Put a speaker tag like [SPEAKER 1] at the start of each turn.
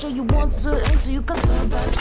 [SPEAKER 1] sure you want to until you come back.